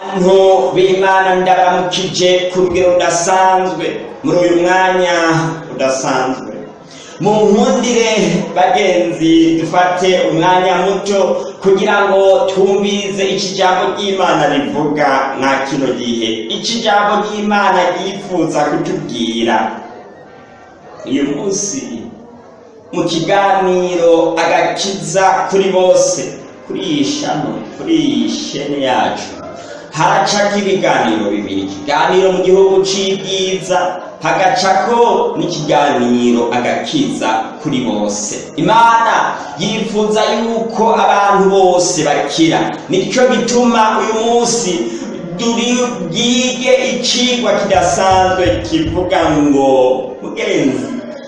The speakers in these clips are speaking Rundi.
abantu b'imana ndaramukije ku rugero rudasanzwe muri uyu mwanya udasanzwe mu nkundire bagenzi dufate umwanya muto kugira ngo twumvirize iki ry'imana rivuga nka kino gihe iki jambo ry'imana ryifuza kutubwira uyu munsi mu kiganiro agakiza kuri bose kuri iyi shami kuri iyi sheni yacu haraca ibiganiro bibiri ikiganiro mu gihugu cy'ibyiza hagacako n'ikiganiro agakiza kuri bose imana yifuza yuko abantu bose bakira nicyo gituma uyu munsi bwige icigwa kidasanzwe kivuga ngo mugenzi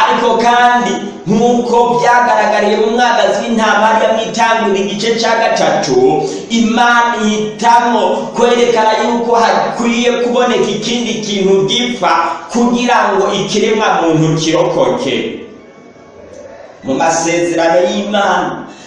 ariko kandi nk'uko byagaragariye mu mwaka w'intama hariyamo itangura igice cya gatatu imana ihitamo kwerekana yuko hakwiye kuboneka ikindi kintu gipfa kugira ngo ikiremwa muntu kirokoke mu masezerano y'imana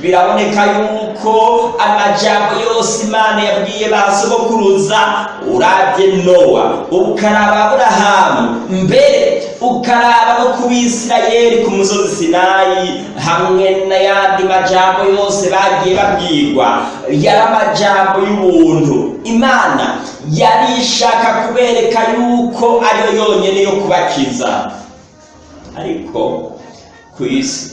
biraboneka yuko amajambo yose imana yabwiye ba sogokuruza urabye nowa ukaraba aburahamu mbere ukaraba no ku bisirayeli ku musozi sinayi hamwe n'ayandi majambo yose bagiye babwirwa yari amajambo y'ubuntu imana yari ishaka kubereka yuko ariyo yonyine yo kubakiza ariko ku isi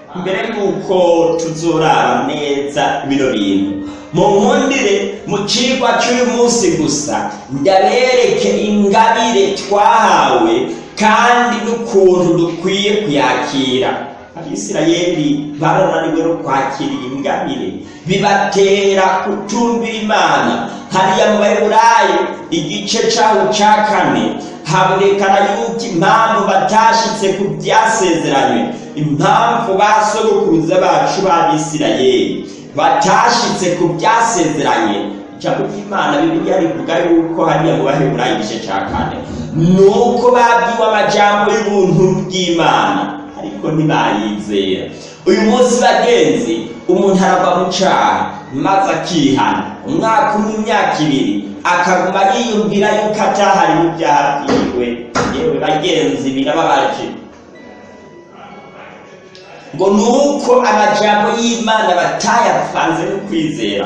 mbere y'uko tuzurara neza bino bintu munkundire mu cyigwa cy'uyu munsi gusa ndabereke ingabire twahawe kandi n'ukuntu dukwiye kuyakira abisirayeli barananiwe no kwakira iyi ngabire bibatera kutumvira imana hariya mu baheburayi igice cyaho cya kane habonekana yuko impamvu batashyitse ku byasezeranywe impamvu ba sogokuruza bacu b'abisirayeli batashitse ku byasezeranye ijambo ry'imana bibiliya rivuga yuko hariya mu baheburayo igice cya kane ni uko babwiwe amajambo y'ubuntu bw'imana ariko ntibayizera uyu munsi bagenzi umuntu arava mu cyaha maze akihana umwaka umwe imyaka ibiri akaguma yiyumvira yuko atahari mu byaha byiwe yewe bagenzi birababaje ngo ni uko amajambo y'imana batayavanze n'ukwizera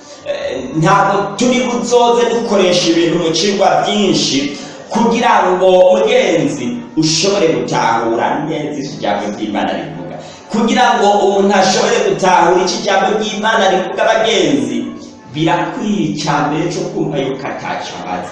ntabwo turi buzoze dukoresha ibintu mu kigo byinshi kugira ngo mugenzi ushobore gutahura neza ijambo ry'imana rivuga kugira ngo umuntu ashobore gutahura iki jambo ry'imana rivuga abagenzi birakwiye cyane cyo kumva yuko atacyo abazi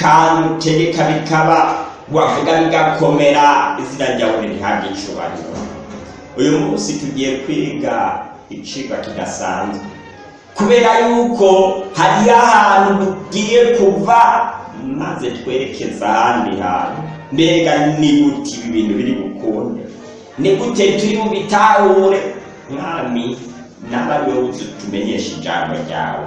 kantegeka bikaba wavuga bigakomera izina ryawe ntihabwe icyubahiro uyu munsi tugiye kwiga icigwa kidasanzwe kubera yuko hariyo ahantu tugiye kuva maze twerekeza ahandi hantu mbega ni gute ibi bintu biri bukunde ni gute turi bubitahure mwami n'abari tumenyesha ijambo ryawe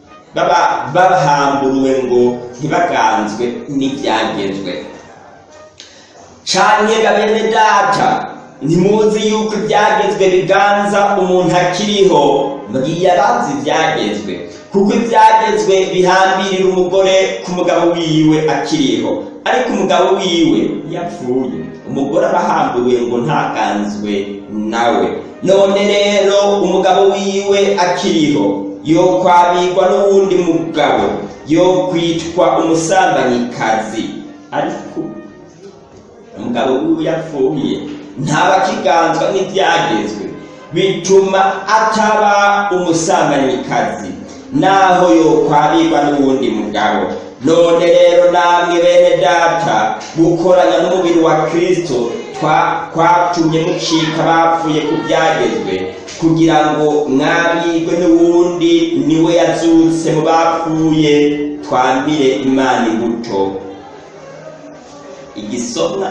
baba bahamburuwe ngo ntibaganzwe n'ibyagezwe cyane bene data ntimuzi yuko ibyagezwe biganza umuntu akiriho mbwiye abanzi ibyagezwe kuko ibyagezwe bihambirira umugore ku mugabo wiwe akiriho ariko umugabo wiwe yapfuye umugore arahambiriwe ngo ntakanzwe nawe none rero umugabo wiwe akiriho yo kwabikwa n'uwundi mugabo yo kwitwa umusambanyikazi ariko umugabo wiwe yapfuye ntaba akiganzwa nk'ibyagezwe bituma ataba umusanganyikazi naho yokwabirwa n'uwundi mugabo none rero namwe bene data gukoranya n'umubiri wa kirisito kwatumye mucika bapfuye ku byagezwe kugira ngo mwamwirwe n’ubundi niwe yazutse mu bapfuye twambire imana imbuto igisomwa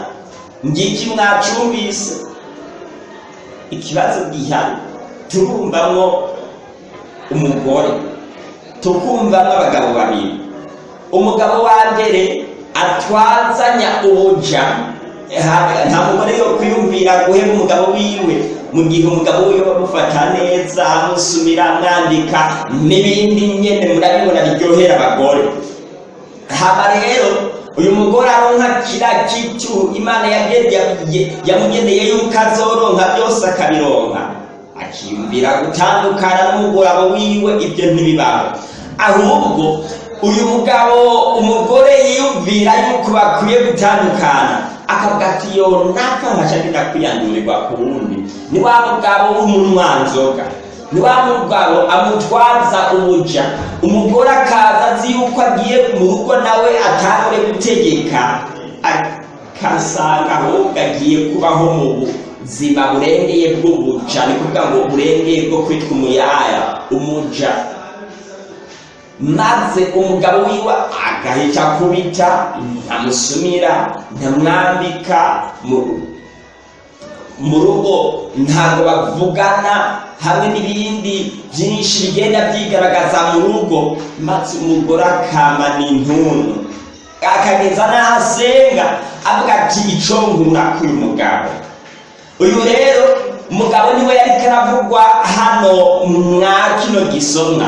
ngiki mwacumbise ikibazo gihari tubumbamo umugore tukumvamo abagabo babiri umugabo wa mbere atwazanya ubuja nta mugore yo kwiyumvira guhera umugabo wiwe mu gihe umugabo wiwe bamufata neza amusumira amwandika n'ibindi nyine murabibona biryohera abagore haba rero uyu mugore aronka kiriya cyicuru imana yamugeneye yuko azoronka byose akabironka akiyumvira gutandukana n'umugabo wiwe ibyo ntibibaho ahubwo uyu mugabo umugore yiyumvira yuko bakwiye gutandukana akavuga ati yo naka nkashya ndakwiyandurirwa ku wundi ni wa mugabo w'umunywanzoga wa mugabo amutwaza umuja umugore akaza azi yuko agiye mu rugo nawe atangure gutegeka akasanga ahubwo agiye kubaho mu buzima burengeye bw'umuja ni kuvuga ngo burengeye bwo kwitwa umuyaya umuja maze umugabo wiwe agahita akubita ntamusumira ntamwambika mu rugo ntabwo bavugana hamwe n'ibindi byinshi bigenda byigaragaza mu rugo maze umugore akama n'intuntu akageza n'aho avuga ati icyo nkura k'uyu mugabo uyu rero umugabo niwe yari karavugwa hano mwa kino gisomwa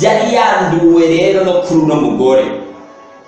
yari yanduwe rero no kuri uno mugore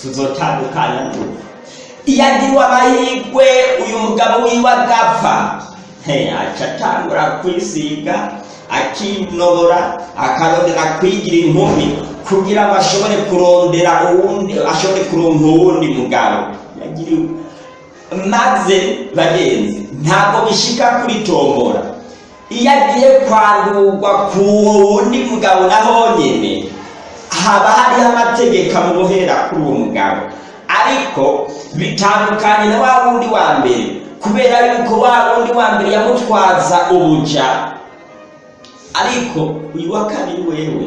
tuzotandukana tuva iyo agiriwe amahirwe uyu mugabo wiwe agapfa aca atangura kwisiga akinobora akarondera kwigira inkumi kugira ngo ashobore kurondera uwundi ashobore kuronka uwundi mugabo maze bagenzi ntabwo bishika kuri tombora iyo agiye kwandurwa ku wundi mugabo naho nyine haba hariho amategeko amubohera kuri uwo mugabo ariko bitandukanye na wa wundi wa mbere kubera yuko wa wundi wa mbere yamutwaza ubuja ariko uyu wa kabiri wewe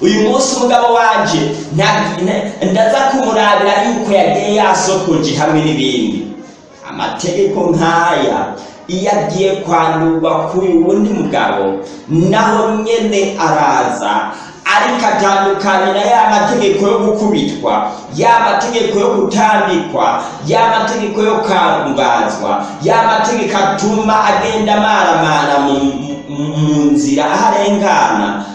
uyu munsi umugabo wanjye ndaza kumurabira yuko yagiye yasokoje hamwe n'ibindi amategeko nk'aya iyo agiye kwandurwa kuri uwundi mugabo naho nyine araza ariko atandukanye na ya mategeko yo gukubitwa ya mategeko yo gutambikwa ya mategeko yo kangazwa ya mategeko atuma agenda amaramara mu nzira aho arengana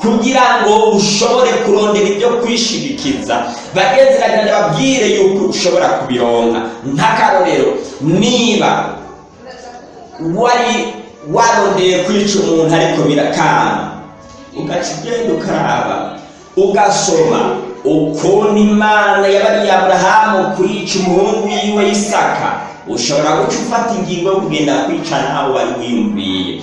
kugira ngo ushobore kurondera ibyo kwishyigikiza bagenzeragana babwire yuko ushobora kubironka nk'akarorero niba wari warondeye kwica umuntu ariko birakanga ugaca ugenda ukaraba ugasoma ukuntu imana yabariye aburahamu kwica umuhungu wiwe isaka ushobora guca ufata ingingo yo kugenda kwica nawe wari wiyumviye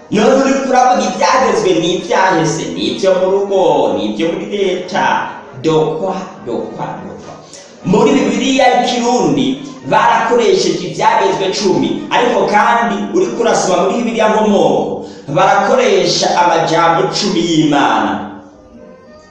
niyo turi turavuga ibyagezwe ni ibyaheze ni ibyo mu rugo ni ibyo muri leta dokwa dokwa dokwa muri bibiliya y'ikirundi barakoresheje ibyagezwe cumi ariko kandi uri kurasoma muri bibiliya nkomoko barakoresha amajambo cumi y'imana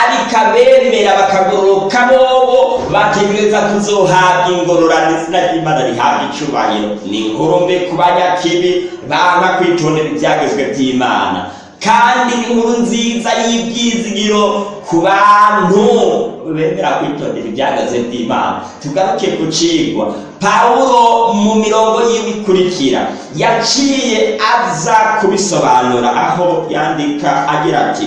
ariko abemera bakagororoka bobo bategereza kuzohabwa ingororano izina ry'imana rihabwa icyubahiro ni ngorombe ku banyakibi banka kwitondera ibyagezwe by'imana kandi n'inkuru nziza y'ibyizigiro ku bantu bemera kwitondera ibyagaze by'imana tugaruke ku cigwa pawulo mu mirongo y'ibikurikira yaciye aza kubisobanura aho yandika agira ati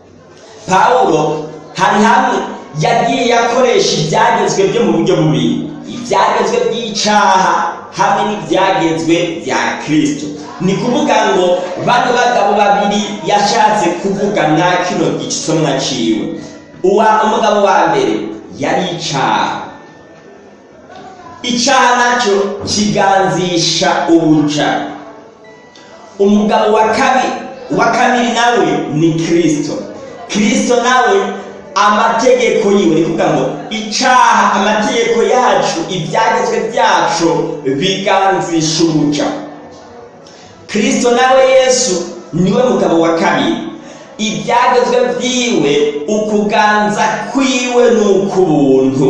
pawulo hari hamwe yagiye akoresha ibyagezwe byo mu buryo bubiri ibyagezwe by'icaha hamwe n'ibyagezwe bya kirisito ni kuvuga ngo bano bagabo babiri yashatse kuvuga na kino igisomwa ciwe uwa umugabo wa mbere yari icaha icyaha nacyo kiganzisha ubuca umugabo wa kabiri wa kabiri nawe ni kirisito kirisito nawe amategeko yiwe ni kuvuga ngo icyaha amategeko yacu ibyagezwe byacu biganzisha ubuca kirisito nawe yesu niwe mugabo wa kabiri ibyagezwe byiwe ukuganza kwiwe ni uk'ubuntu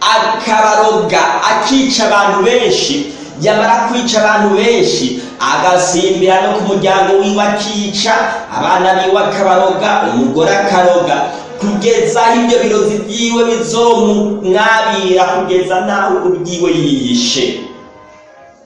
akabaroga akica abantu benshi yamara kwica abantu benshi agasimbira no ku muryango wiwe akica abana biwe akabaroga umugore akaroga kugeza aho ibyo birozi byiwe bizomwabira kugeza nawe ubwiwe yiyishe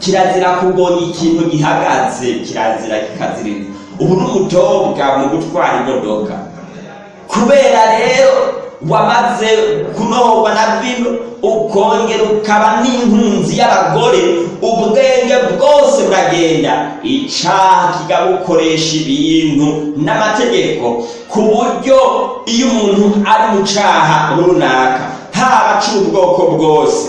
kirazira kubona ikintu gihagaze kirazira kikazirinda ubu ni umutobwa mu gutwara imodoka kubera rero wamaze kunohorwa na vino ukongera ukaba n'inkunzi y'abagore ubwenge bwose buragenda icyaha kikabukoresha ibintu n'amategeko ku buryo iyo umuntu ari mu cyaha runaka haba aca ubwoko bwose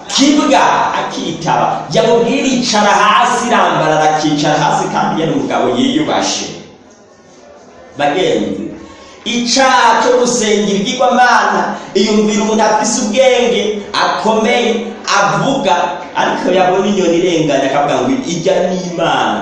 kibuga akitaba yamubwira icara hasi irambarara akicara hasi kandi yari umugabo yiyubashe bagenzi icyaha cyo gusengera ibigirwamana yumvira umuntu afise ubwenge akomeye avuga ariko yabona inyoni irenganya akavuga ngo ijya n'imana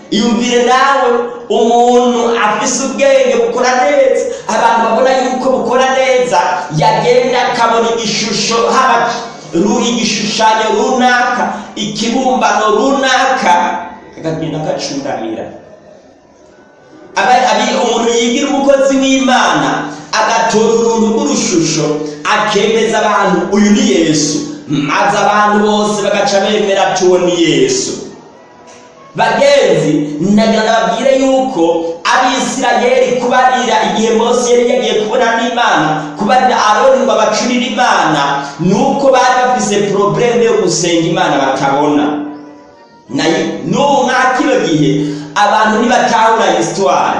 iyumvire nawe umuntu afise ubwenge bukora neza abantu babona yuko bukora neza yagenda akabona igishusho haba igishushanyo runaka ikibumbano runaka akagenda agacuramira umuntu yigira umukozi w'imana agatora uruntu rw'urushusho akemeza abantu uyu ni yesu maze abantu bose bagaca bemera tuwo yesu bagenzi ndagira nababwire yuko abisirayeli kubarira igihe mose yari yagiye kubona n'imana kubarira aroni ngo abacurire imana ni uko bari bafise porobuleme yo gusenga imana batabona n'ubu nk'akino gihe abantu ntibatahura isitwari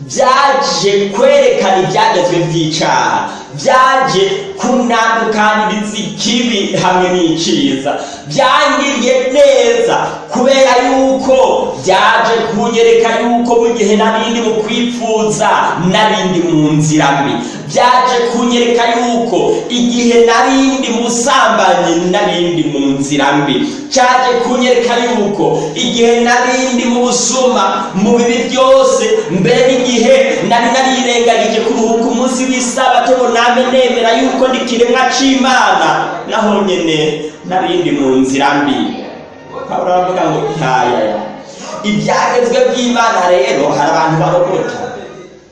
byaje kwerekana ibyagezwe by'icyaha byaje kunandukaniriza ikibi hamwe n'icyiza byangiriye neza kubera yuko byaje kunyereka yuko mu gihe narindi mu kwipfuza narindi mu nzira mbi byaje kunyereka yuko igihe narindi musambanyi narindi mu nzira mbi cyaje kunyereka yuko igihe narindi mu busuma mu bibi byose mbere igihe nari narirengagije kuruhuka umunsi w'isabato ngo nabe nemera yuko ndi kiremwa c'imana naho nyene narindi mu nzira mbi pawulo aravuga ngo ihayaya ibyagezwe by'imana rero hari abantu barogota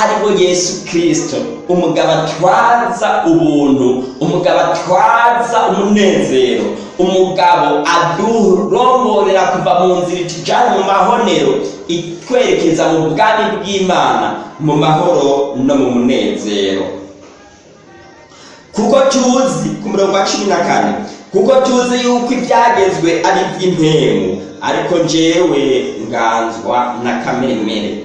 ariwo yesu kirisito umugabo atwaza ubuntu umugabo atwaza umunezero umugabo aduromborera kuva mu nzira itujyanye mu mahonero itwerekeza mu bwami bw'imana mu mahoro no mu munezero kuko tuzi ku mirongo cumi na kane kuko tuzi yuko ibyagezwe ari iby'impemu ariko njyewe nganzwa na kameremere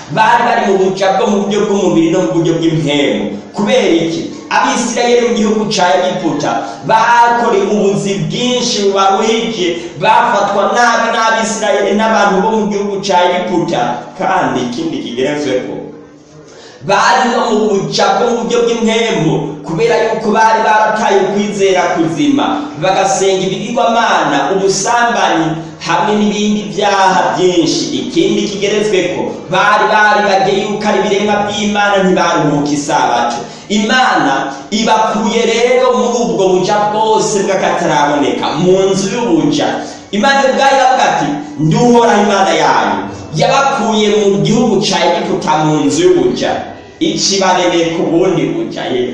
bari bari mu buja bwo mu buryo bw'umubiri no mu buryo bw'impemu kubera iki abisirayeli mu gihugu cya egiputa bakorewe ubuzi bwinshi bubaruhije bafatwa nabi n'abisirayeli n'abantu bo mu gihugu cya egiputa kandi ikindi kigerezweho bari no mu buja bwo bw'impembo kubera yuko bari barataye kwizera kuzima bagasenga ibigirwamana ubusambanyi hamwe n'ibindi byaha byinshi ikindi kigeretsweko bari baribage yuko ari ibiremwa by'imana ntibaruhuka isabato imana ibakuye rero muri ubwo buja bwose bw'akataraboneka mu nzu y'ubuja imana ubwayo iravuga ati nduhora imana yanyu yabakuye mu gihugu cya egiputa mu nzu y'ubuja ikibaremeye ku bundi buja yewe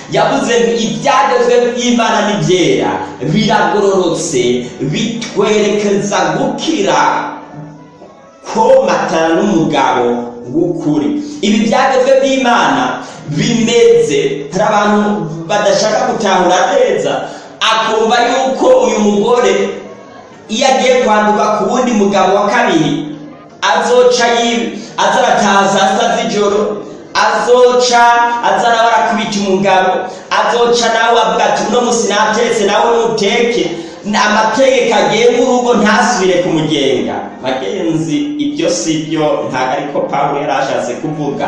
yavuze ngo ibyagezwe by'imana ni biragororotse bitwerekeza gukira komatana n'umugabo w'ukuri ibi byagezwe by'imana bimeze hari abantu badashaka gutahura neza akumva yuko uyu mugore iyo agiye kwanduka ku wundi mugabo wa kabiri azoca yiwe azarataza asa z'ijoro azoca aza nawe arakubita umugabo azoca nawe avuga ati uno musi natetse nawe nuteke amategeko agenga urugo ntasubire kumugenga bagenzi ibyo si byo ntabwo ariko pawulo yari ashatse kuvuga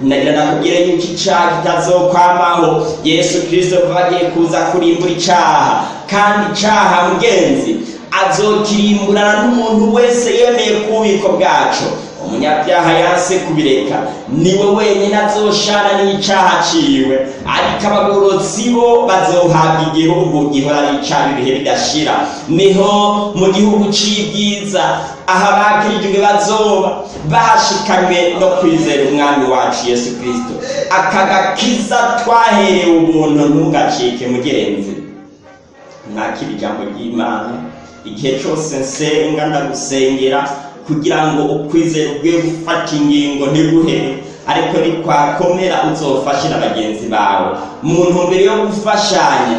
ndagira nakubwire yuko icyaha kitazokwamaho yesu kirisito agiye kuza kurimbura icyaha kandi icyaha mugenzi azokirimburana n'umuntu wese yemeye ku bubiko bwacu umunyabyaha yanse kubireka niwe wenyine azoshana n'icyaha aciwe ariko abagorotsi bo bazohabwa igihugu gihora ricana ibihe bidashira niho mu gihugu cy'ibyiza aha bakirijwe bazoba bashikanywe no kwizera umwami wacu yesu kirisito akagakiza gakiza twaherewe ubuntu ntugacike mugenzi mwakira ijambo ry'imana igihe cyose nsenga ndagusengera kugira ngo ukwizera ubwe gufata ingingo ntiguhere ariko nitwakomera na bagenzi bawe mu ntumbero yo gufashanya